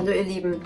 Hallo ihr Lieben,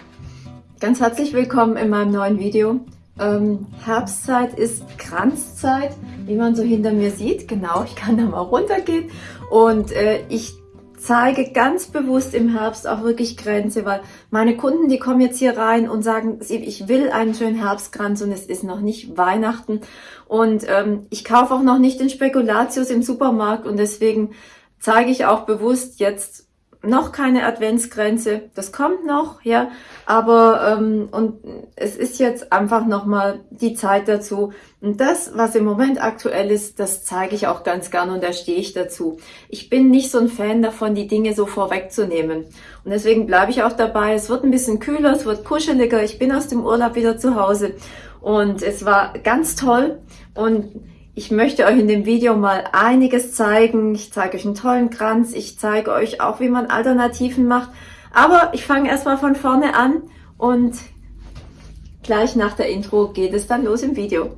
ganz herzlich willkommen in meinem neuen Video. Ähm, Herbstzeit ist Kranzzeit, wie man so hinter mir sieht. Genau, ich kann da mal runtergehen und äh, ich zeige ganz bewusst im Herbst auch wirklich Grenze, weil meine Kunden, die kommen jetzt hier rein und sagen, ich will einen schönen Herbstkranz und es ist noch nicht Weihnachten und ähm, ich kaufe auch noch nicht den Spekulatius im Supermarkt und deswegen zeige ich auch bewusst jetzt noch keine Adventsgrenze, das kommt noch, ja, aber ähm, und es ist jetzt einfach nochmal die Zeit dazu. Und das, was im Moment aktuell ist, das zeige ich auch ganz gerne und da stehe ich dazu. Ich bin nicht so ein Fan davon, die Dinge so vorwegzunehmen. Und deswegen bleibe ich auch dabei. Es wird ein bisschen kühler, es wird kuscheliger. Ich bin aus dem Urlaub wieder zu Hause und es war ganz toll und ich möchte euch in dem Video mal einiges zeigen. Ich zeige euch einen tollen Kranz. Ich zeige euch auch, wie man Alternativen macht. Aber ich fange erstmal von vorne an und gleich nach der Intro geht es dann los im Video.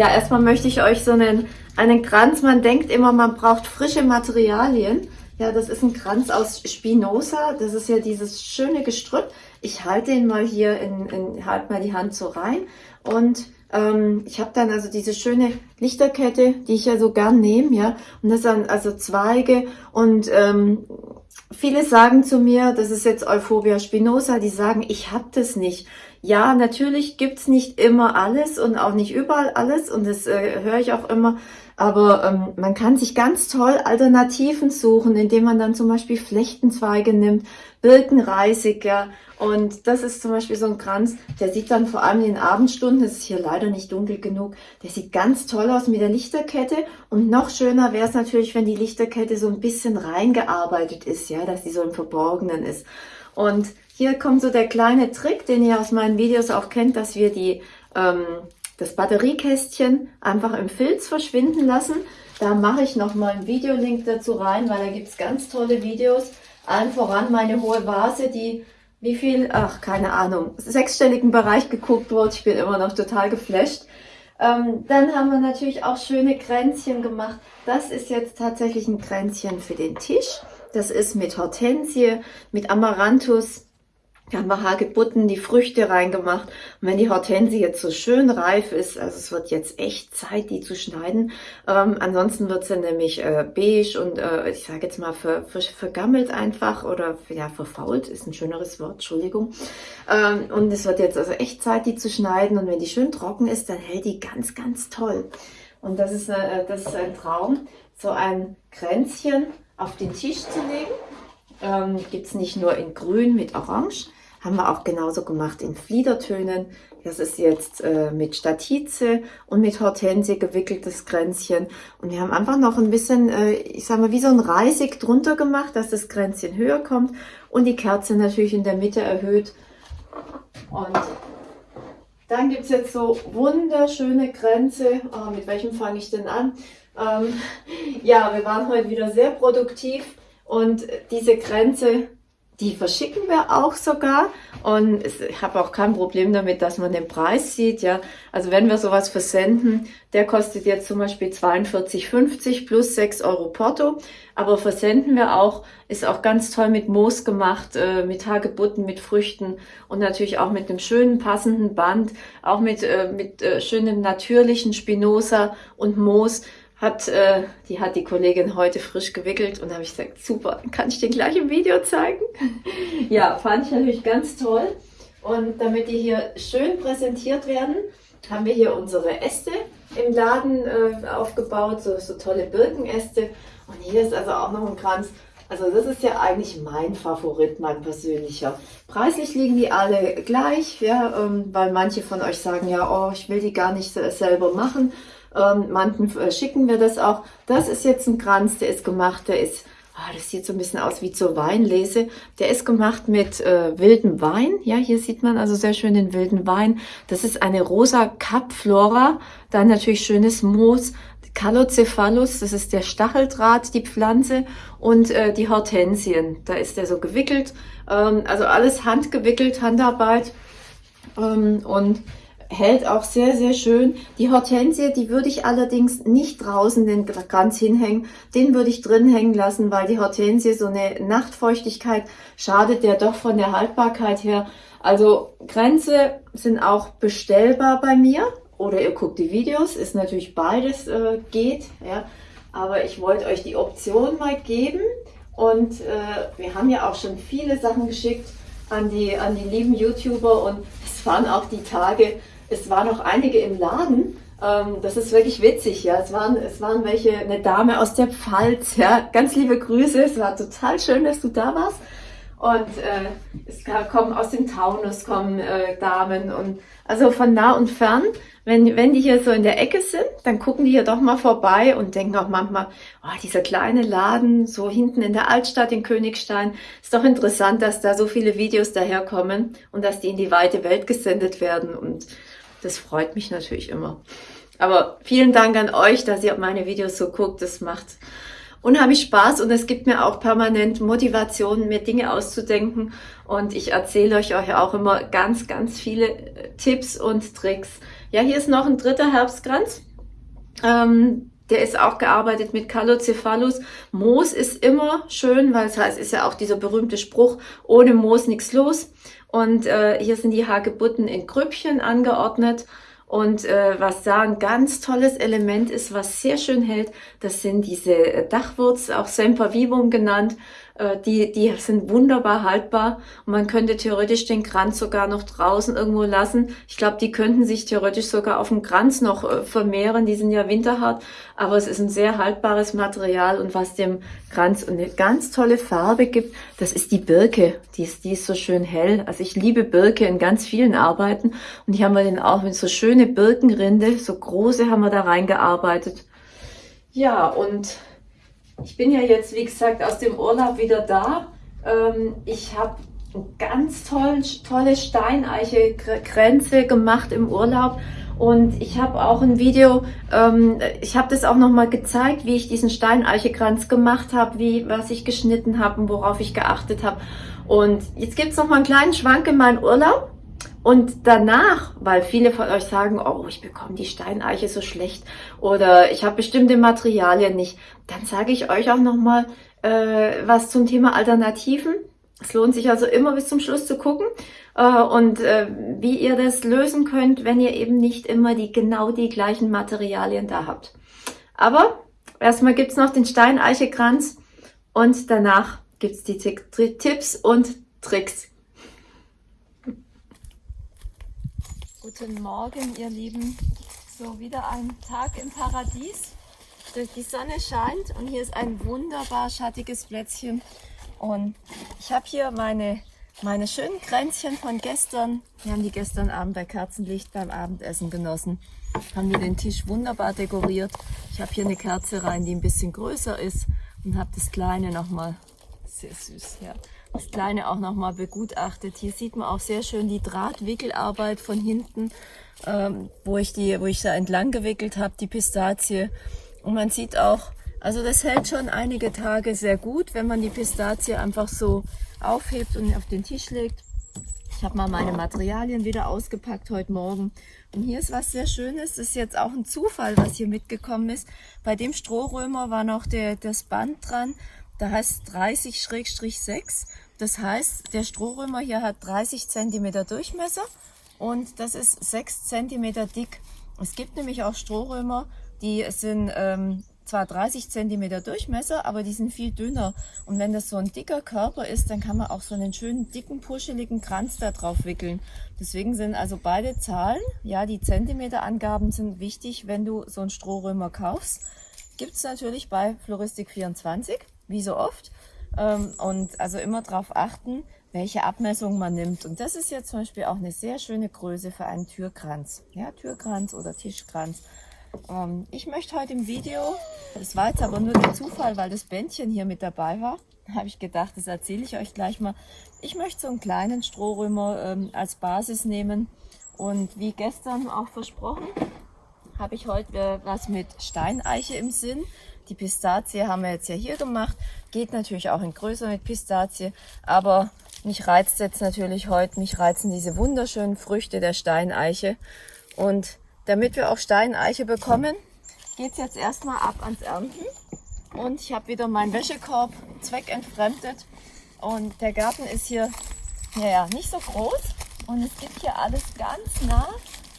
Ja, erstmal möchte ich euch so einen, einen Kranz, man denkt immer, man braucht frische Materialien. Ja, das ist ein Kranz aus Spinoza, das ist ja dieses schöne Gestrüpp. Ich halte ihn mal hier, in, in halte mal die Hand so rein und ähm, ich habe dann also diese schöne Lichterkette, die ich ja so gern nehme, ja, und das sind also Zweige und ähm, viele sagen zu mir, das ist jetzt Euphorbia spinosa, die sagen, ich habe das nicht. Ja, natürlich gibt's nicht immer alles und auch nicht überall alles und das äh, höre ich auch immer. Aber ähm, man kann sich ganz toll Alternativen suchen, indem man dann zum Beispiel Flechtenzweige nimmt, Birkenreisig, ja. Und das ist zum Beispiel so ein Kranz, der sieht dann vor allem in den Abendstunden, das ist hier leider nicht dunkel genug, der sieht ganz toll aus mit der Lichterkette. Und noch schöner wäre es natürlich, wenn die Lichterkette so ein bisschen reingearbeitet ist, ja, dass die so im Verborgenen ist. Und hier kommt so der kleine Trick, den ihr aus meinen Videos auch kennt, dass wir die, ähm, das Batteriekästchen einfach im Filz verschwinden lassen. Da mache ich nochmal einen Videolink dazu rein, weil da gibt es ganz tolle Videos. Allen voran meine hohe Vase, die wie viel, ach keine Ahnung, sechsstelligen Bereich geguckt wurde. Ich bin immer noch total geflasht. Ähm, dann haben wir natürlich auch schöne Kränzchen gemacht. Das ist jetzt tatsächlich ein Kränzchen für den Tisch. Das ist mit Hortensie, mit Amaranthus, haben wir Hagebutten, die Früchte reingemacht. Und wenn die Hortensie jetzt so schön reif ist, also es wird jetzt echt Zeit, die zu schneiden. Ähm, ansonsten wird sie nämlich äh, beige und äh, ich sage jetzt mal ver, ver, vergammelt einfach oder ja verfault, ist ein schöneres Wort, Entschuldigung. Ähm, und es wird jetzt also echt Zeit, die zu schneiden. Und wenn die schön trocken ist, dann hält die ganz, ganz toll. Und das ist, äh, das ist ein Traum, so ein Kränzchen auf den Tisch zu legen. Ähm, Gibt es nicht nur in grün mit orange, haben wir auch genauso gemacht in Fliedertönen. Das ist jetzt äh, mit Statize und mit Hortensie gewickeltes Kränzchen. Und wir haben einfach noch ein bisschen, äh, ich sag mal, wie so ein Reisig drunter gemacht, dass das Kränzchen höher kommt und die Kerze natürlich in der Mitte erhöht. Und dann gibt es jetzt so wunderschöne Kränze. Oh, mit welchem fange ich denn an? Ähm, ja, wir waren heute wieder sehr produktiv und diese Kränze die verschicken wir auch sogar und ich habe auch kein Problem damit, dass man den Preis sieht. Ja, Also wenn wir sowas versenden, der kostet jetzt zum Beispiel 42,50 plus 6 Euro Porto. Aber versenden wir auch, ist auch ganz toll mit Moos gemacht, äh, mit Hagebutten, mit Früchten und natürlich auch mit einem schönen passenden Band, auch mit, äh, mit äh, schönem natürlichen Spinoza und Moos hat, äh, die hat die Kollegin heute frisch gewickelt und da habe ich gesagt, super, kann ich dir gleich im Video zeigen? ja, fand ich natürlich ganz toll. Und damit die hier schön präsentiert werden, haben wir hier unsere Äste im Laden äh, aufgebaut, so, so tolle Birkenäste. Und hier ist also auch noch ein Kranz. Also das ist ja eigentlich mein Favorit, mein persönlicher. Preislich liegen die alle gleich, ja, ähm, weil manche von euch sagen ja, oh, ich will die gar nicht selber machen. Ähm, manchen äh, schicken wir das auch. Das ist jetzt ein Kranz, der ist gemacht, der ist oh, das sieht so ein bisschen aus wie zur Weinlese. Der ist gemacht mit äh, wildem Wein. Ja, hier sieht man also sehr schön den wilden Wein. Das ist eine rosa Capflora. Dann natürlich schönes Moos. Calocephalus, das ist der Stacheldraht, die Pflanze und äh, die Hortensien. Da ist der so gewickelt. Ähm, also alles handgewickelt, Handarbeit. Ähm, und hält auch sehr, sehr schön. Die Hortensie, die würde ich allerdings nicht draußen den Kranz hinhängen. Den würde ich drin hängen lassen, weil die Hortensie so eine Nachtfeuchtigkeit schadet ja doch von der Haltbarkeit her. Also Grenze sind auch bestellbar bei mir. Oder ihr guckt die Videos, ist natürlich beides äh, geht. Ja. Aber ich wollte euch die Option mal geben. Und äh, wir haben ja auch schon viele Sachen geschickt an die, an die lieben YouTuber und es waren auch die Tage, es waren noch einige im Laden. Ähm, das ist wirklich witzig, ja. Es waren, es waren welche, eine Dame aus der Pfalz, ja. Ganz liebe Grüße. Es war total schön, dass du da warst. Und äh, es kommen aus dem Taunus kommen äh, Damen und also von nah und fern. Wenn, wenn die hier so in der Ecke sind, dann gucken die hier doch mal vorbei und denken auch manchmal, oh, dieser kleine Laden so hinten in der Altstadt in Königstein, ist doch interessant, dass da so viele Videos daherkommen und dass die in die weite Welt gesendet werden und das freut mich natürlich immer. Aber vielen Dank an euch, dass ihr meine Videos so guckt. Das macht unheimlich Spaß und es gibt mir auch permanent Motivation, mir Dinge auszudenken. Und ich erzähle euch auch immer ganz, ganz viele äh, Tipps und Tricks. Ja, hier ist noch ein dritter Herbstkranz. Ähm, der ist auch gearbeitet mit Calocephalus. Moos ist immer schön, weil es heißt, ist ja auch dieser berühmte Spruch, ohne Moos nichts los. Und äh, hier sind die Hagebutten in Grüppchen angeordnet. Und äh, was da ein ganz tolles Element ist, was sehr schön hält, das sind diese Dachwurz, auch Sempervivum genannt. Äh, die, die sind wunderbar haltbar und man könnte theoretisch den Kranz sogar noch draußen irgendwo lassen. Ich glaube, die könnten sich theoretisch sogar auf dem Kranz noch äh, vermehren. Die sind ja winterhart, aber es ist ein sehr haltbares Material und was dem Kranz eine ganz tolle Farbe gibt, das ist die Birke. Die ist, die ist so schön hell. Also ich liebe Birke in ganz vielen Arbeiten und hier haben wir den auch mit so schöne Birkenrinde, so große haben wir da reingearbeitet. Ja, und ich bin ja jetzt, wie gesagt, aus dem Urlaub wieder da. Ähm, ich habe ganz toll, tolle Steineiche-Grenze gemacht im Urlaub. Und ich habe auch ein Video, ähm, ich habe das auch nochmal gezeigt, wie ich diesen Steineichekranz gemacht habe, wie was ich geschnitten habe und worauf ich geachtet habe. Und jetzt gibt es nochmal einen kleinen Schwank in meinen Urlaub. Und danach, weil viele von euch sagen, oh, ich bekomme die Steineiche so schlecht oder ich habe bestimmte Materialien nicht, dann sage ich euch auch nochmal äh, was zum Thema Alternativen. Es lohnt sich also immer bis zum Schluss zu gucken äh, und äh, wie ihr das lösen könnt, wenn ihr eben nicht immer die genau die gleichen Materialien da habt. Aber erstmal gibt's noch den Steineichekranz und danach gibt's die Tipps und Tricks. Guten Morgen, ihr Lieben. So, wieder ein Tag im Paradies. Die Sonne scheint und hier ist ein wunderbar schattiges Plätzchen. Und ich habe hier meine, meine schönen Kränzchen von gestern. Wir haben die gestern Abend bei Kerzenlicht beim Abendessen genossen. Haben wir den Tisch wunderbar dekoriert. Ich habe hier eine Kerze rein, die ein bisschen größer ist und habe das kleine nochmal, sehr süß, ja, das Kleine auch nochmal begutachtet. Hier sieht man auch sehr schön die Drahtwickelarbeit von hinten, ähm, wo ich die, wo ich da entlang gewickelt habe, die Pistazie. Und man sieht auch, also das hält schon einige Tage sehr gut, wenn man die Pistazie einfach so aufhebt und auf den Tisch legt. Ich habe mal meine Materialien wieder ausgepackt heute Morgen. Und hier ist was sehr Schönes. Das ist jetzt auch ein Zufall, was hier mitgekommen ist. Bei dem Strohrömer war noch der, das Band dran. Da heißt 30-6. Das heißt, der Strohrömer hier hat 30 cm Durchmesser und das ist 6 cm dick. Es gibt nämlich auch Strohrömer, die sind ähm, zwar 30 cm Durchmesser, aber die sind viel dünner. Und wenn das so ein dicker Körper ist, dann kann man auch so einen schönen dicken, puscheligen Kranz da drauf wickeln. Deswegen sind also beide Zahlen, ja, die Zentimeterangaben sind wichtig, wenn du so einen Strohrömer kaufst. Gibt es natürlich bei Floristik 24 wie so oft. Ähm, und also immer darauf achten, welche Abmessung man nimmt. Und das ist jetzt zum Beispiel auch eine sehr schöne Größe für einen Türkranz. Ja, Türkranz oder Tischkranz. Ähm, ich möchte heute im Video, das war jetzt aber nur der Zufall, weil das Bändchen hier mit dabei war, habe ich gedacht, das erzähle ich euch gleich mal. Ich möchte so einen kleinen Strohrömer ähm, als Basis nehmen und wie gestern auch versprochen, habe ich heute äh, was mit Steineiche im Sinn. Die Pistazie haben wir jetzt ja hier gemacht. Geht natürlich auch in größer mit Pistazie. Aber mich reizt jetzt natürlich heute, mich reizen diese wunderschönen Früchte der Steineiche. Und damit wir auch Steineiche bekommen, geht es jetzt erstmal ab ans Ernten. Und ich habe wieder meinen Wäschekorb zweckentfremdet. Und der Garten ist hier naja, nicht so groß. Und es gibt hier alles ganz nah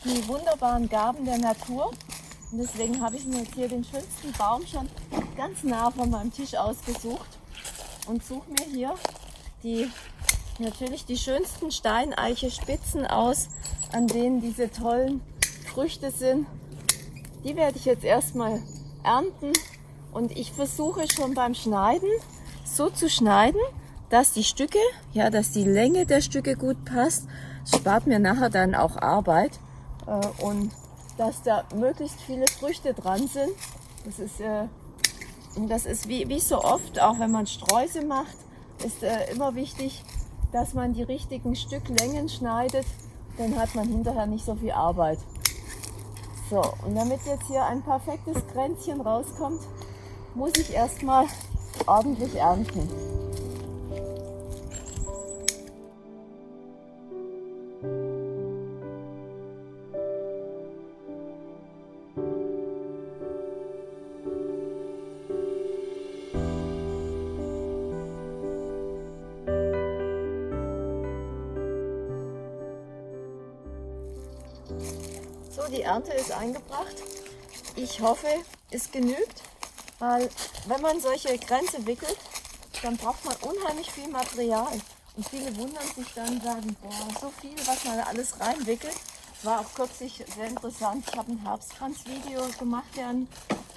die wunderbaren Gaben der Natur. Und deswegen habe ich mir jetzt hier den schönsten Baum schon ganz nah von meinem Tisch ausgesucht und suche mir hier die natürlich die schönsten Steineiche-Spitzen aus, an denen diese tollen Früchte sind. Die werde ich jetzt erstmal ernten und ich versuche schon beim Schneiden so zu schneiden, dass die Stücke, ja, dass die Länge der Stücke gut passt. Das spart mir nachher dann auch Arbeit äh, und dass da möglichst viele Früchte dran sind. Das ist, äh, das ist wie, wie so oft, auch wenn man Sträuße macht, ist äh, immer wichtig, dass man die richtigen Stücklängen schneidet, dann hat man hinterher nicht so viel Arbeit. So, und damit jetzt hier ein perfektes Kränzchen rauskommt, muss ich erstmal ordentlich ernten. Die Ernte ist eingebracht. Ich hoffe, es genügt, weil wenn man solche Grenze wickelt, dann braucht man unheimlich viel Material. Und viele wundern sich dann und sagen, boah, so viel, was man alles reinwickelt. War auch kürzlich sehr interessant. Ich habe ein Herbstkranz-Video gemacht, ja, ein,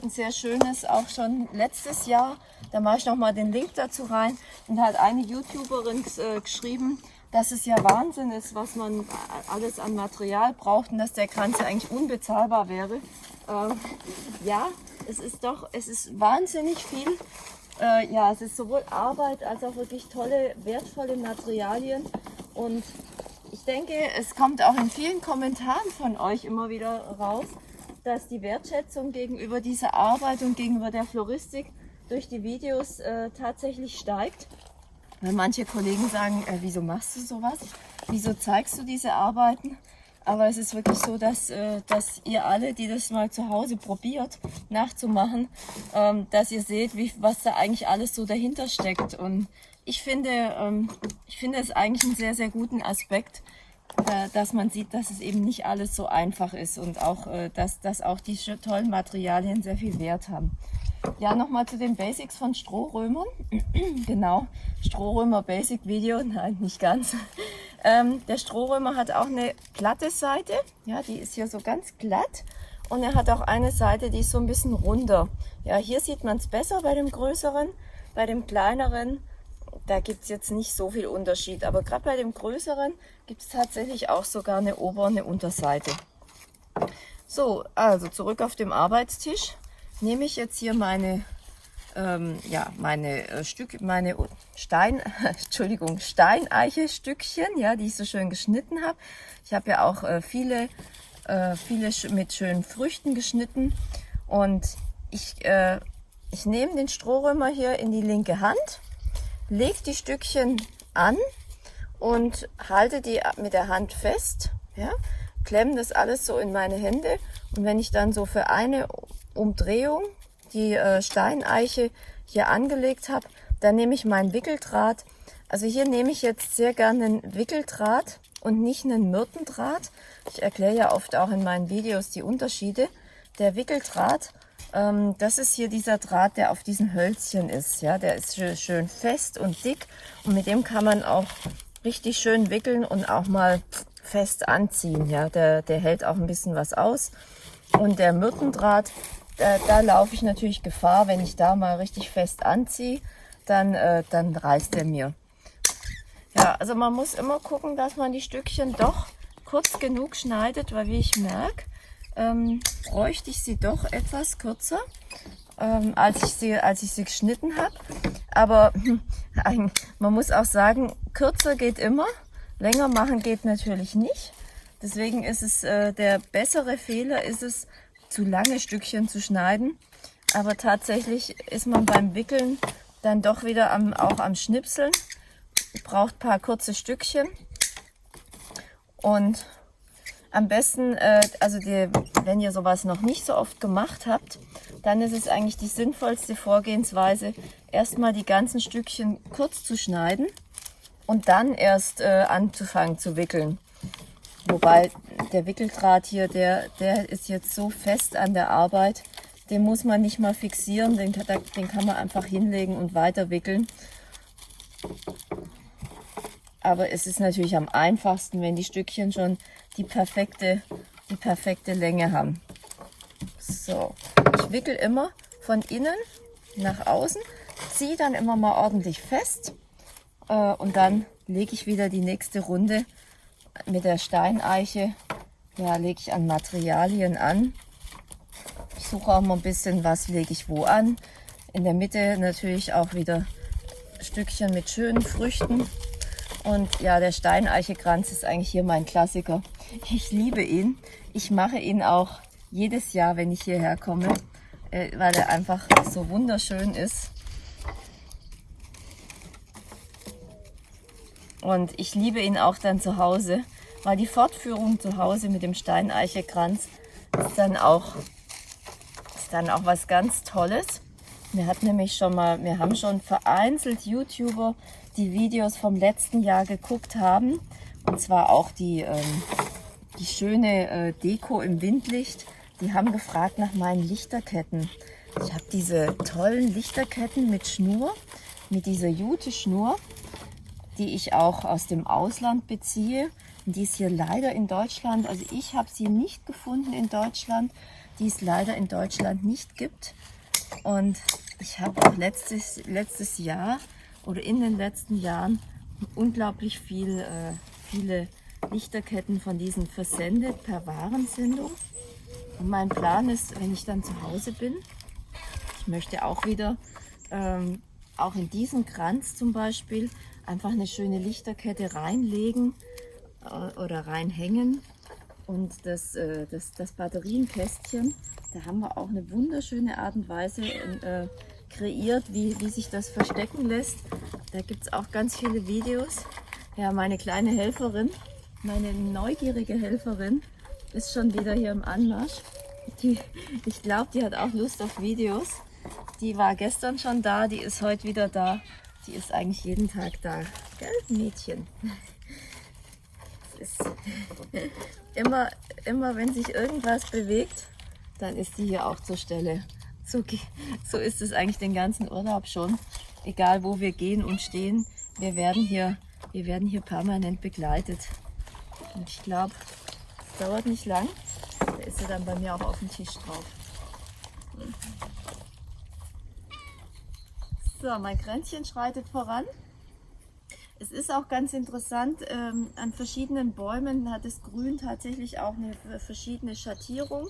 sehr schönes, auch schon letztes Jahr. Da mache ich nochmal den Link dazu rein. Und hat eine YouTuberin äh, geschrieben, dass es ja Wahnsinn ist, was man alles an Material braucht und dass der Kranz eigentlich unbezahlbar wäre. Äh, ja, es ist doch, es ist wahnsinnig viel. Äh, ja, es ist sowohl Arbeit als auch wirklich tolle, wertvolle Materialien. Und ich denke, es kommt auch in vielen Kommentaren von euch immer wieder raus, dass die Wertschätzung gegenüber dieser Arbeit und gegenüber der Floristik durch die Videos äh, tatsächlich steigt. Weil manche Kollegen sagen, äh, wieso machst du sowas? Wieso zeigst du diese Arbeiten? Aber es ist wirklich so, dass, äh, dass ihr alle, die das mal zu Hause probiert nachzumachen, ähm, dass ihr seht, wie, was da eigentlich alles so dahinter steckt. Und ich finde, ähm, ich finde es eigentlich einen sehr, sehr guten Aspekt, äh, dass man sieht, dass es eben nicht alles so einfach ist und auch, äh, dass, dass auch die tollen Materialien sehr viel Wert haben. Ja, nochmal zu den Basics von Strohrömern. genau, Strohrömer Basic Video, nein, nicht ganz. Ähm, der Strohrömer hat auch eine glatte Seite, ja, die ist hier so ganz glatt. Und er hat auch eine Seite, die ist so ein bisschen runder. Ja, hier sieht man es besser bei dem größeren. Bei dem kleineren, da gibt es jetzt nicht so viel Unterschied. Aber gerade bei dem größeren gibt es tatsächlich auch sogar eine Ober- und eine Unterseite. So, also zurück auf dem Arbeitstisch nehme ich jetzt hier meine, ähm, ja, meine äh, Stück, meine Stein, Entschuldigung, Steineiche-Stückchen, ja, die ich so schön geschnitten habe. Ich habe ja auch äh, viele, äh, viele mit schönen Früchten geschnitten und ich, äh, ich nehme den Strohrömer hier in die linke Hand, lege die Stückchen an und halte die mit der Hand fest, ja, klemme das alles so in meine Hände und wenn ich dann so für eine Umdrehung die äh, Steineiche hier angelegt habe, dann nehme ich meinen Wickeldraht. Also hier nehme ich jetzt sehr gerne einen Wickeldraht und nicht einen Myrtendraht. Ich erkläre ja oft auch in meinen Videos die Unterschiede. Der Wickeldraht, ähm, das ist hier dieser Draht, der auf diesen Hölzchen ist. Ja, Der ist schön fest und dick und mit dem kann man auch richtig schön wickeln und auch mal fest anziehen. Ja, der, der hält auch ein bisschen was aus. Und der Myrtendraht, da, da laufe ich natürlich Gefahr, wenn ich da mal richtig fest anziehe, dann, äh, dann reißt er mir. Ja, also man muss immer gucken, dass man die Stückchen doch kurz genug schneidet, weil wie ich merke, ähm, bräuchte ich sie doch etwas kürzer, ähm, als, ich sie, als ich sie geschnitten habe. Aber man muss auch sagen, kürzer geht immer, länger machen geht natürlich nicht. Deswegen ist es äh, der bessere Fehler, ist es, zu lange Stückchen zu schneiden. Aber tatsächlich ist man beim Wickeln dann doch wieder am, auch am Schnipseln. Braucht paar kurze Stückchen. Und am besten, äh, also die, wenn ihr sowas noch nicht so oft gemacht habt, dann ist es eigentlich die sinnvollste Vorgehensweise, erstmal die ganzen Stückchen kurz zu schneiden und dann erst äh, anzufangen zu wickeln. Wobei der Wickeldraht hier, der, der ist jetzt so fest an der Arbeit, den muss man nicht mal fixieren, den, den kann man einfach hinlegen und weiter wickeln. Aber es ist natürlich am einfachsten, wenn die Stückchen schon die perfekte, die perfekte Länge haben. So, ich wickel immer von innen nach außen, ziehe dann immer mal ordentlich fest äh, und dann lege ich wieder die nächste Runde mit der Steineiche. Ja, lege ich an Materialien an. Ich suche auch mal ein bisschen, was lege ich wo an. In der Mitte natürlich auch wieder Stückchen mit schönen Früchten. Und ja, der Steineichekranz ist eigentlich hier mein Klassiker. Ich liebe ihn. Ich mache ihn auch jedes Jahr, wenn ich hierher komme, äh, weil er einfach so wunderschön ist. Und ich liebe ihn auch dann zu Hause, weil die Fortführung zu Hause mit dem Steineichekranz ist dann auch, ist dann auch was ganz Tolles. Wir hatten nämlich schon mal, wir haben schon vereinzelt YouTuber die Videos vom letzten Jahr geguckt haben. Und zwar auch die, ähm, die schöne äh, Deko im Windlicht. Die haben gefragt nach meinen Lichterketten. Ich habe diese tollen Lichterketten mit Schnur, mit dieser Jute-Schnur, die ich auch aus dem Ausland beziehe. Die ist hier leider in Deutschland, also ich habe sie nicht gefunden in Deutschland, die es leider in Deutschland nicht gibt. Und ich habe auch letztes, letztes Jahr oder in den letzten Jahren unglaublich viel, äh, viele Lichterketten von diesen versendet per Warensendung. Und mein Plan ist, wenn ich dann zu Hause bin, ich möchte auch wieder, ähm, auch in diesen Kranz zum Beispiel, einfach eine schöne Lichterkette reinlegen äh, oder reinhängen. Und das, äh, das, das Batterienkästchen, da haben wir auch eine wunderschöne Art und Weise äh, kreiert, wie, wie sich das verstecken lässt. Da gibt es auch ganz viele Videos. Ja, meine kleine Helferin, meine neugierige Helferin, ist schon wieder hier im Anmarsch. Die, ich glaube, die hat auch Lust auf Videos. Die war gestern schon da, die ist heute wieder da. Die ist eigentlich jeden Tag da. Gell, Mädchen? Ist immer, immer, wenn sich irgendwas bewegt, dann ist sie hier auch zur Stelle. So, so ist es eigentlich den ganzen Urlaub schon. Egal wo wir gehen und stehen, wir werden hier, wir werden hier permanent begleitet. Und ich glaube, es dauert nicht lang. Da ist sie dann bei mir auch auf dem Tisch drauf. So, mein Kränzchen schreitet voran. Es ist auch ganz interessant, ähm, an verschiedenen Bäumen hat das Grün tatsächlich auch eine verschiedene Schattierung.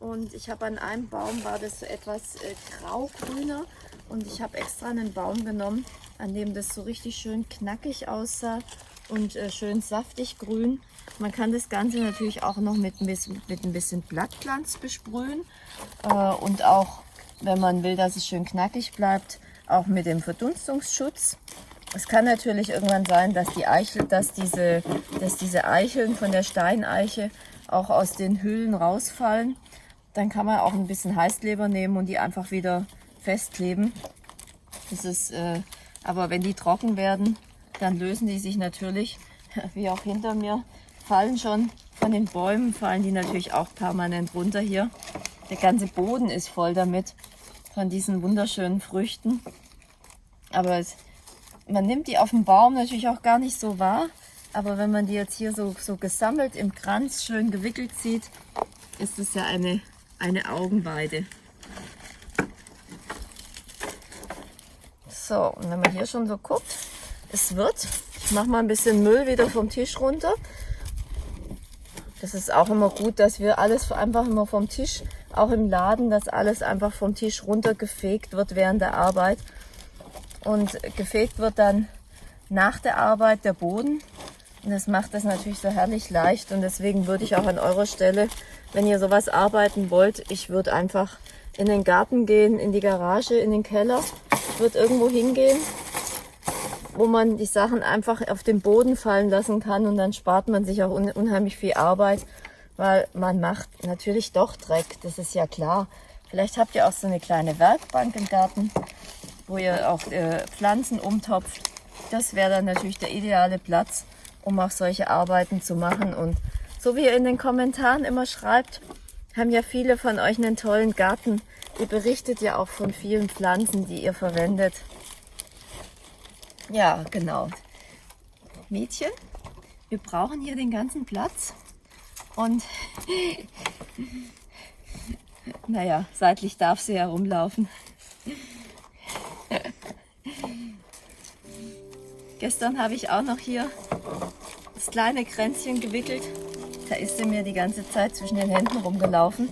Und ich habe an einem Baum war das so etwas äh, grau-grüner und ich habe extra einen Baum genommen, an dem das so richtig schön knackig aussah und äh, schön saftig grün. Man kann das Ganze natürlich auch noch mit ein bisschen, mit ein bisschen Blattglanz besprühen äh, und auch, wenn man will, dass es schön knackig bleibt, auch mit dem Verdunstungsschutz. Es kann natürlich irgendwann sein, dass die Eichel, dass diese, dass diese Eicheln von der Steineiche auch aus den Hüllen rausfallen. Dann kann man auch ein bisschen Heißkleber nehmen und die einfach wieder festkleben. Das ist, äh, aber wenn die trocken werden, dann lösen die sich natürlich, wie auch hinter mir, fallen schon von den Bäumen, fallen die natürlich auch permanent runter hier. Der ganze Boden ist voll damit, von diesen wunderschönen Früchten. Aber es, man nimmt die auf dem Baum natürlich auch gar nicht so wahr. Aber wenn man die jetzt hier so, so gesammelt im Kranz schön gewickelt sieht, ist es ja eine eine Augenweide. So, und wenn man hier schon so guckt, es wird. Ich mache mal ein bisschen Müll wieder vom Tisch runter. Das ist auch immer gut, dass wir alles einfach immer vom Tisch, auch im Laden, dass alles einfach vom Tisch runtergefegt wird während der Arbeit. Und gefegt wird dann nach der Arbeit der Boden. Und das macht das natürlich so herrlich leicht. Und deswegen würde ich auch an eurer Stelle, wenn ihr sowas arbeiten wollt, ich würde einfach in den Garten gehen, in die Garage, in den Keller, würde irgendwo hingehen, wo man die Sachen einfach auf den Boden fallen lassen kann und dann spart man sich auch un unheimlich viel Arbeit, weil man macht natürlich doch Dreck, das ist ja klar. Vielleicht habt ihr auch so eine kleine Werkbank im Garten, wo ihr auch äh, Pflanzen umtopft. Das wäre dann natürlich der ideale Platz, um auch solche Arbeiten zu machen. Und so wie ihr in den Kommentaren immer schreibt, haben ja viele von euch einen tollen Garten. Ihr berichtet ja auch von vielen Pflanzen, die ihr verwendet. Ja, genau. Mädchen, wir brauchen hier den ganzen Platz. Und naja, seitlich darf sie herumlaufen. Gestern habe ich auch noch hier das kleine Kränzchen gewickelt. Da ist sie mir die ganze Zeit zwischen den Händen rumgelaufen.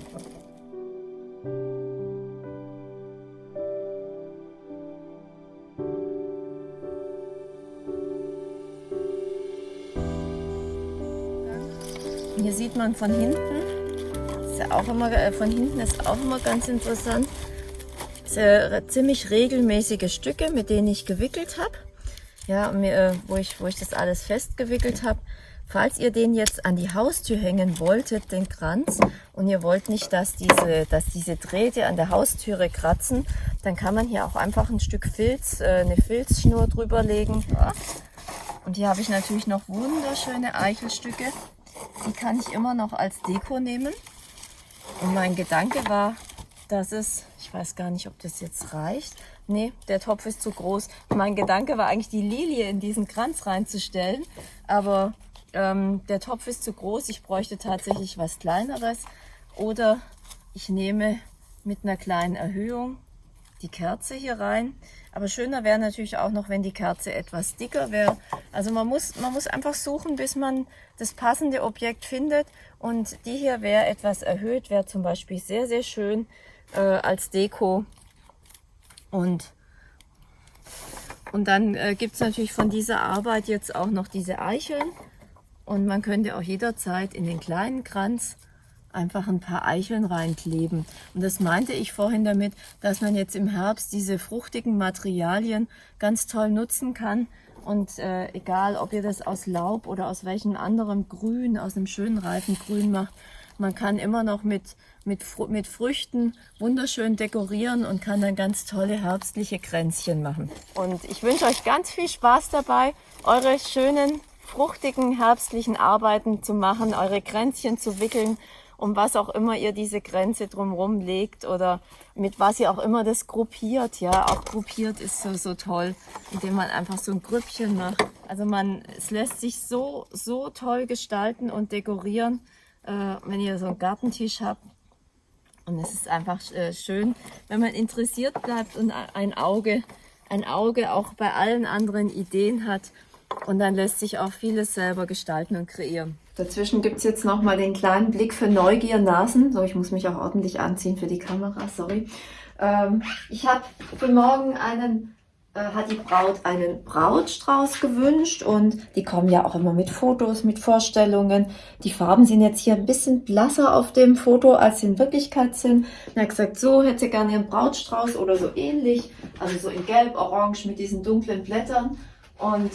Hier sieht man von hinten, ist ja auch immer, äh, von hinten ist auch immer ganz interessant, sehr, ziemlich regelmäßige Stücke, mit denen ich gewickelt habe. Ja, mir, äh, wo, ich, wo ich das alles festgewickelt habe. Falls ihr den jetzt an die Haustür hängen wolltet, den Kranz, und ihr wollt nicht, dass diese, dass diese Drähte an der Haustüre kratzen, dann kann man hier auch einfach ein Stück Filz, äh, eine Filzschnur drüber legen. Und hier habe ich natürlich noch wunderschöne Eichelstücke. Die kann ich immer noch als Deko nehmen. Und mein Gedanke war, dass es, ich weiß gar nicht, ob das jetzt reicht. Nee, der Topf ist zu groß. Mein Gedanke war eigentlich, die Lilie in diesen Kranz reinzustellen. Aber ähm, der Topf ist zu groß. Ich bräuchte tatsächlich was Kleineres. Oder ich nehme mit einer kleinen Erhöhung die Kerze hier rein. Aber schöner wäre natürlich auch noch, wenn die Kerze etwas dicker wäre. Also man muss, man muss einfach suchen, bis man das passende Objekt findet. Und die hier wäre etwas erhöht, wäre zum Beispiel sehr, sehr schön äh, als Deko. Und, und dann äh, gibt es natürlich von dieser Arbeit jetzt auch noch diese Eicheln. Und man könnte auch jederzeit in den kleinen Kranz einfach ein paar Eicheln reinkleben. Und das meinte ich vorhin damit, dass man jetzt im Herbst diese fruchtigen Materialien ganz toll nutzen kann. Und äh, egal, ob ihr das aus Laub oder aus welchem anderen Grün, aus einem schönen reifen Grün macht, man kann immer noch mit, mit, mit Früchten wunderschön dekorieren und kann dann ganz tolle herbstliche Kränzchen machen. Und ich wünsche euch ganz viel Spaß dabei, eure schönen, fruchtigen, herbstlichen Arbeiten zu machen, eure Kränzchen zu wickeln um was auch immer ihr diese Grenze drumherum legt oder mit was ihr auch immer das gruppiert. Ja, auch gruppiert ist so, so toll, indem man einfach so ein Grüppchen macht. Also man, es lässt sich so, so toll gestalten und dekorieren, äh, wenn ihr so einen Gartentisch habt. Und es ist einfach äh, schön, wenn man interessiert bleibt und ein Auge, ein Auge auch bei allen anderen Ideen hat. Und dann lässt sich auch vieles selber gestalten und kreieren. Dazwischen gibt es jetzt nochmal den kleinen Blick für Neugier-Nasen. So, ich muss mich auch ordentlich anziehen für die Kamera, sorry. Ähm, ich habe für morgen einen, äh, hat die Braut einen Brautstrauß gewünscht und die kommen ja auch immer mit Fotos, mit Vorstellungen. Die Farben sind jetzt hier ein bisschen blasser auf dem Foto, als sie in Wirklichkeit sind. Er hat gesagt, so hätte sie gerne ihren Brautstrauß oder so ähnlich. Also so in gelb, orange mit diesen dunklen Blättern. Und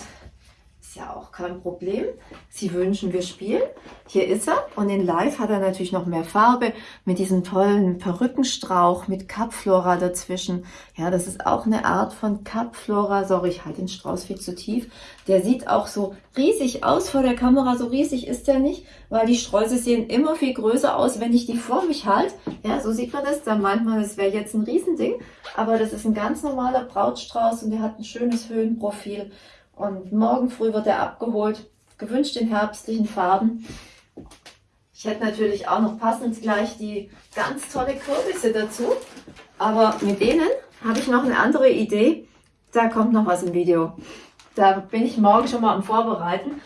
ja auch kein Problem. Sie wünschen, wir spielen. Hier ist er. Und in Live hat er natürlich noch mehr Farbe mit diesem tollen Perückenstrauch mit Kapflora dazwischen. Ja, das ist auch eine Art von Kapflora. Sorry, ich halte den Strauß viel zu tief. Der sieht auch so riesig aus vor der Kamera. So riesig ist der nicht, weil die Sträuße sehen immer viel größer aus, wenn ich die vor mich halte. Ja, so sieht man das. Da meint man, das wäre jetzt ein Riesending. Aber das ist ein ganz normaler Brautstrauß und der hat ein schönes Höhenprofil. Und morgen früh wird er abgeholt, gewünscht in herbstlichen Farben. Ich hätte natürlich auch noch passend gleich die ganz tolle Kürbisse dazu. Aber mit denen habe ich noch eine andere Idee. Da kommt noch was im Video. Da bin ich morgen schon mal am Vorbereiten.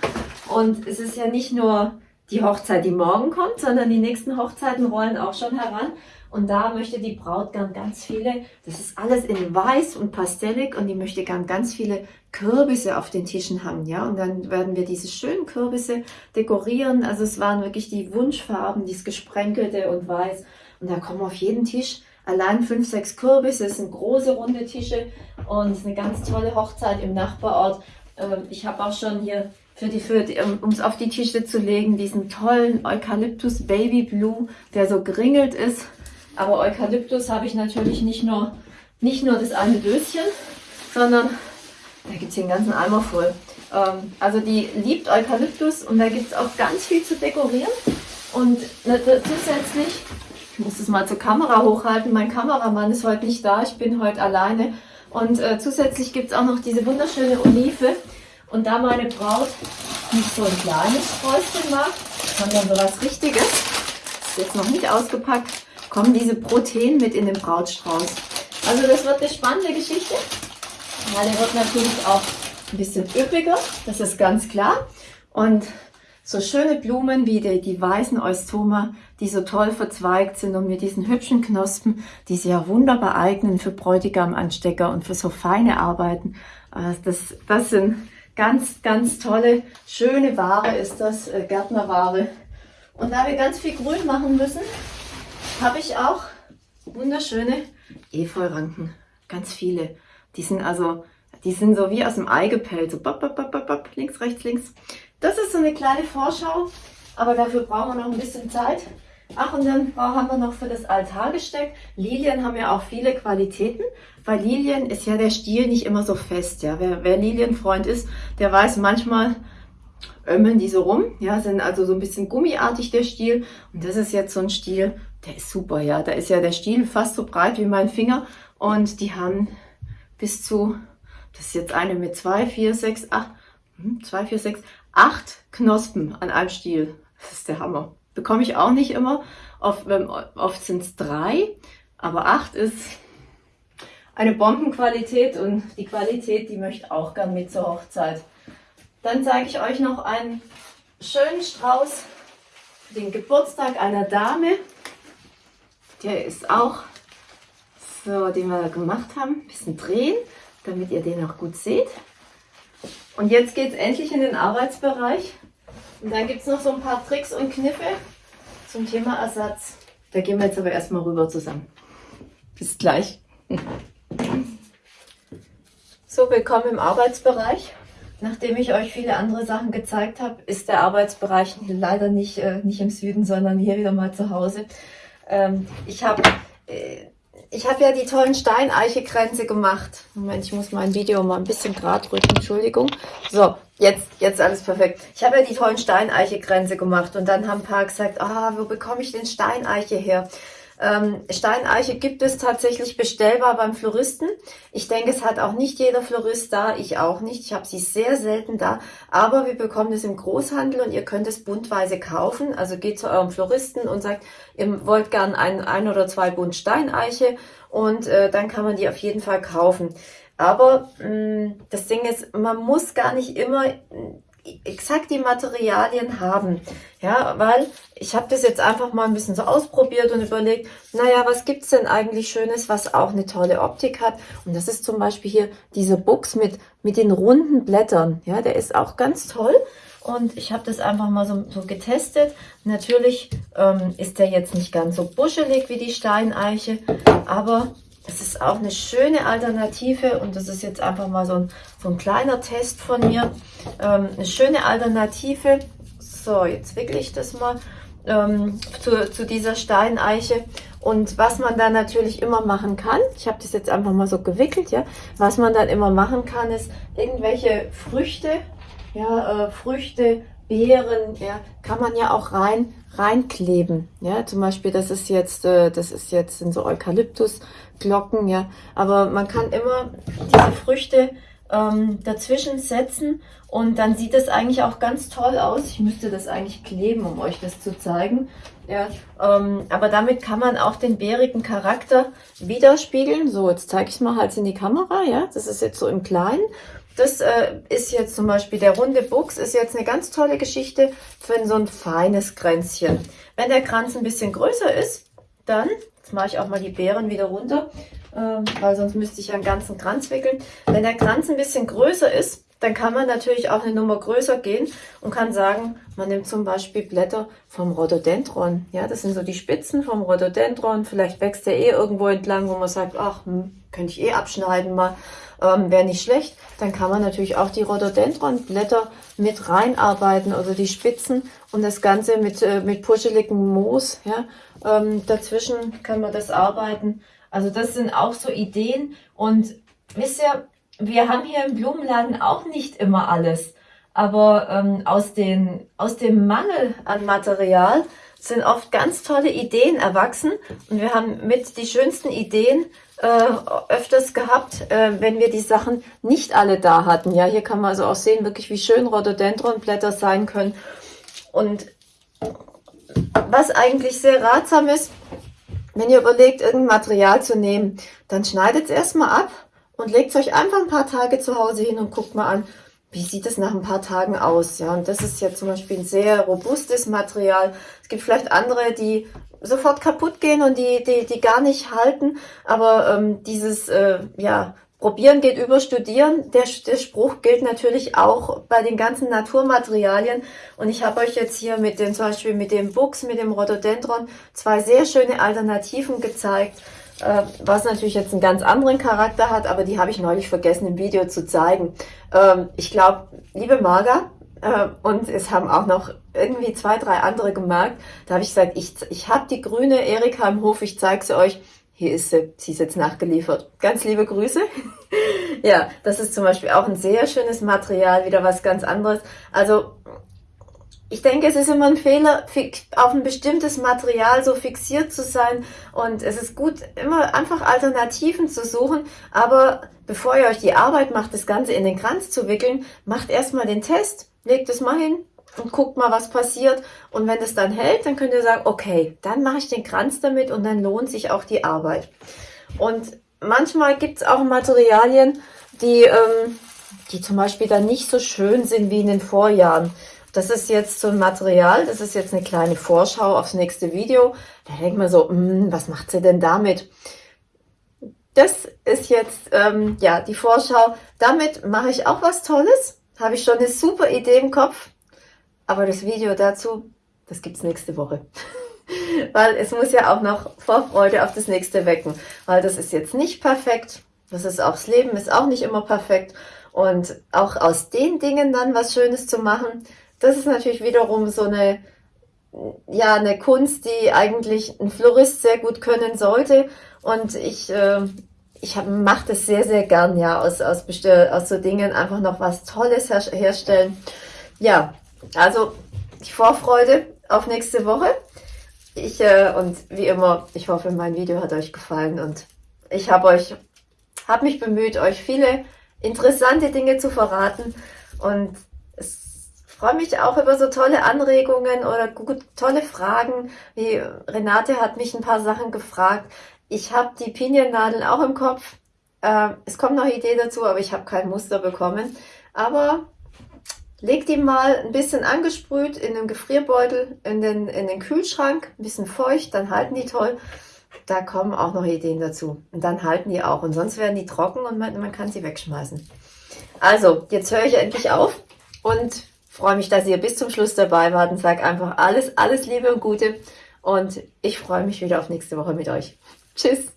Und es ist ja nicht nur die Hochzeit, die morgen kommt, sondern die nächsten Hochzeiten rollen auch schon heran. Und da möchte die Braut gern ganz viele, das ist alles in weiß und pastellig und die möchte gern ganz viele Kürbisse auf den Tischen haben, ja. Und dann werden wir diese schönen Kürbisse dekorieren. Also es waren wirklich die Wunschfarben, dieses gesprenkelte und weiß. Und da kommen auf jeden Tisch allein fünf, sechs Kürbisse. Es sind große runde Tische und es ist eine ganz tolle Hochzeit im Nachbarort. Ähm, ich habe auch schon hier für die, für die, um es auf die Tische zu legen, diesen tollen Eukalyptus Baby Blue, der so geringelt ist. Aber Eukalyptus habe ich natürlich nicht nur, nicht nur das eine Döschen, sondern da gibt es einen ganzen Eimer voll. Ähm, also die liebt Eukalyptus und da gibt es auch ganz viel zu dekorieren. Und ne, zusätzlich, ich muss das mal zur Kamera hochhalten, mein Kameramann ist heute nicht da, ich bin heute alleine. Und äh, zusätzlich gibt es auch noch diese wunderschöne Olive. Und da meine Braut nicht so ein kleines Sträußchen mag, sondern so was Richtiges, ist jetzt noch nicht ausgepackt, kommen diese Protein mit in den Brautstrauß. Also das wird eine spannende Geschichte. Ja, der wird natürlich auch ein bisschen üppiger, das ist ganz klar. Und so schöne Blumen wie die, die weißen Eustoma, die so toll verzweigt sind und mit diesen hübschen Knospen, die sich ja wunderbar eignen für Bräutigamanstecker und für so feine Arbeiten. Äh, das, das sind ganz, ganz tolle, schöne Ware ist das, äh, Gärtnerware. Und da wir ganz viel Grün machen müssen, habe ich auch wunderschöne Efeuranken. Ganz viele. Die sind also, die sind so wie aus dem Ei gepellt. So bop, bop, bop, bop, links, rechts, links. Das ist so eine kleine Vorschau, aber dafür brauchen wir noch ein bisschen Zeit. Ach, und dann haben wir noch für das Altargesteck. Lilien haben ja auch viele Qualitäten, weil Lilien ist ja der Stiel nicht immer so fest. Ja, wer, wer Lilienfreund ist, der weiß manchmal, ömmeln die so rum, ja, sind also so ein bisschen gummiartig der Stiel. Und das ist jetzt so ein Stiel, der ist super, ja. Da ist ja der Stiel fast so breit wie mein Finger und die haben bis zu, das ist jetzt eine mit zwei, vier, sechs, acht, hm, zwei, vier, sechs, acht Knospen an einem Stiel. Das ist der Hammer. Bekomme ich auch nicht immer. Oft, oft sind es drei, aber acht ist eine Bombenqualität und die Qualität, die möchte auch gern mit zur Hochzeit. Dann zeige ich euch noch einen schönen Strauß für den Geburtstag einer Dame. Der ist auch so, den wir gemacht haben. Ein bisschen drehen, damit ihr den auch gut seht. Und jetzt geht es endlich in den Arbeitsbereich. Und dann gibt es noch so ein paar Tricks und Kniffe zum Thema Ersatz. Da gehen wir jetzt aber erstmal rüber zusammen. Bis gleich. So, willkommen im Arbeitsbereich. Nachdem ich euch viele andere Sachen gezeigt habe, ist der Arbeitsbereich leider nicht, äh, nicht im Süden, sondern hier wieder mal zu Hause. Ähm, ich habe äh, ich habe ja die tollen Steineiche-Kränze gemacht. Moment, ich muss mein Video mal ein bisschen gerade rücken, Entschuldigung. So, jetzt, jetzt alles perfekt. Ich habe ja die tollen Steineiche-Kränze gemacht und dann haben ein paar gesagt, ah, wo bekomme ich denn Steineiche her? Ähm, Steineiche gibt es tatsächlich bestellbar beim Floristen. Ich denke, es hat auch nicht jeder Florist da, ich auch nicht. Ich habe sie sehr selten da, aber wir bekommen es im Großhandel und ihr könnt es buntweise kaufen. Also geht zu eurem Floristen und sagt, ihr wollt gern ein, ein oder zwei Bund Steineiche und äh, dann kann man die auf jeden Fall kaufen. Aber mh, mm, das Ding ist, man muss gar nicht immer exakt die Materialien haben. Ja, weil ich habe das jetzt einfach mal ein bisschen so ausprobiert und überlegt, naja, was gibt's denn eigentlich Schönes, was auch eine tolle Optik hat? Und das ist zum Beispiel hier dieser Buchs mit, mit den runden Blättern. Ja, der ist auch ganz toll. Und ich habe das einfach mal so, so getestet. Natürlich ähm, ist der jetzt nicht ganz so buschelig wie die Steineiche, aber es ist auch eine schöne Alternative und das ist jetzt einfach mal so ein, so ein kleiner Test von mir. Ähm, eine schöne Alternative. So, jetzt wickle ich das mal ähm, zu, zu dieser Steineiche. Und was man dann natürlich immer machen kann, ich habe das jetzt einfach mal so gewickelt, ja, was man dann immer machen kann, ist irgendwelche Früchte, ja, äh, Früchte, Beeren, ja, kann man ja auch rein reinkleben. Ja, zum Beispiel, das ist jetzt, äh, das ist jetzt sind so Eukalyptusglocken, ja. Aber man kann immer diese Früchte ähm, dazwischen setzen und dann sieht es eigentlich auch ganz toll aus. Ich müsste das eigentlich kleben, um euch das zu zeigen. Ja, ähm, aber damit kann man auch den bärigen Charakter widerspiegeln. So, jetzt zeige ich mal halt in die Kamera. Ja, das ist jetzt so im Kleinen. das äh, ist jetzt zum Beispiel der runde Buchs, ist jetzt eine ganz tolle Geschichte für so ein feines Kränzchen. Wenn der Kranz ein bisschen größer ist, dann, jetzt mache ich auch mal die Beeren wieder runter, äh, weil sonst müsste ich ja einen ganzen Kranz wickeln. Wenn der Kranz ein bisschen größer ist, dann kann man natürlich auch eine Nummer größer gehen und kann sagen, man nimmt zum Beispiel Blätter vom Rhododendron. Ja, das sind so die Spitzen vom Rhododendron. Vielleicht wächst der eh irgendwo entlang, wo man sagt, ach, hm, könnte ich eh abschneiden mal. Ähm, Wäre nicht schlecht. Dann kann man natürlich auch die Rhododendron-Blätter mit reinarbeiten, also die Spitzen und das Ganze mit, äh, mit puscheligem Moos. Ja, ähm, dazwischen kann man das arbeiten. Also das sind auch so Ideen und wisst ihr, wir haben hier im Blumenladen auch nicht immer alles. Aber ähm, aus, den, aus dem Mangel an Material sind oft ganz tolle Ideen erwachsen. Und wir haben mit die schönsten Ideen äh, öfters gehabt, äh, wenn wir die Sachen nicht alle da hatten. Ja, hier kann man also auch sehen, wirklich wie schön Rhododendronblätter sein können. Und was eigentlich sehr ratsam ist, wenn ihr überlegt, irgendein Material zu nehmen, dann schneidet es erstmal ab und legt euch einfach ein paar Tage zu Hause hin und guckt mal an, wie sieht es nach ein paar Tagen aus. Ja, und das ist ja zum Beispiel ein sehr robustes Material. Es gibt vielleicht andere, die sofort kaputt gehen und die, die, die gar nicht halten. Aber ähm, dieses, äh, ja, Probieren geht über Studieren. Der, der Spruch gilt natürlich auch bei den ganzen Naturmaterialien. Und ich habe euch jetzt hier mit dem, zum Beispiel mit dem Buchs, mit dem Rhododendron, zwei sehr schöne Alternativen gezeigt äh, was natürlich jetzt einen ganz anderen Charakter hat, aber die habe ich neulich vergessen im Video zu zeigen. Ähm, ich glaube, liebe Marga, und es haben auch noch irgendwie zwei, drei andere gemerkt, da habe ich gesagt, ich, ich habe die grüne Erika im Hof, ich zeige sie euch. Hier ist sie, sie ist jetzt nachgeliefert. Ganz liebe Grüße. ja, das ist zum Beispiel auch ein sehr schönes Material, wieder was ganz anderes. Also ich denke, es ist immer ein Fehler, auf ein bestimmtes Material so fixiert zu sein. Und es ist gut, immer einfach Alternativen zu suchen. Aber bevor ihr euch die Arbeit macht, das Ganze in den Kranz zu wickeln, macht erstmal den Test. Legt es mal hin und guckt mal, was passiert. Und wenn es dann hält, dann könnt ihr sagen, okay, dann mache ich den Kranz damit und dann lohnt sich auch die Arbeit. Und manchmal gibt es auch Materialien, die, ähm, die zum Beispiel dann nicht so schön sind wie in den Vorjahren. Das ist jetzt so ein Material, das ist jetzt eine kleine Vorschau aufs nächste Video. Da denkt man so, hm, was macht sie denn damit? Das ist jetzt ähm, ja die Vorschau. Damit mache ich auch was Tolles. Habe ich schon eine super Idee im Kopf. Aber das Video dazu, das gibt es nächste Woche. Weil es muss ja auch noch Vorfreude auf das nächste wecken. Weil das ist jetzt nicht perfekt. Das ist auch das Leben, ist auch nicht immer perfekt. Und auch aus den Dingen dann was Schönes zu machen, das ist natürlich wiederum so eine, ja, eine Kunst, die eigentlich ein Florist sehr gut können sollte. Und ich, äh, ich mache das sehr, sehr gern, ja, aus, aus, aus so Dingen einfach noch was Tolles her herstellen. Ja, also die Vorfreude auf nächste Woche. Ich, äh, und wie immer, ich hoffe, mein Video hat euch gefallen und ich habe euch, habe mich bemüht, euch viele interessante Dinge zu verraten und es freue mich auch über so tolle Anregungen oder gut, tolle Fragen. Wie Renate hat mich ein paar Sachen gefragt. Ich habe die Piniennadeln auch im Kopf. Äh, es kommt noch Idee dazu, aber ich habe kein Muster bekommen. Aber leg die mal ein bisschen angesprüht in den Gefrierbeutel, in den, in den Kühlschrank, ein bisschen feucht, dann halten die toll. Da kommen auch noch Ideen dazu. Und dann halten die auch. Und sonst werden die trocken und man, man kann sie wegschmeißen. Also, jetzt höre ich endlich auf und freue mich, dass ihr bis zum Schluss dabei wart und sage einfach alles, alles Liebe und Gute. Und ich freue mich wieder auf nächste Woche mit euch. Tschüss.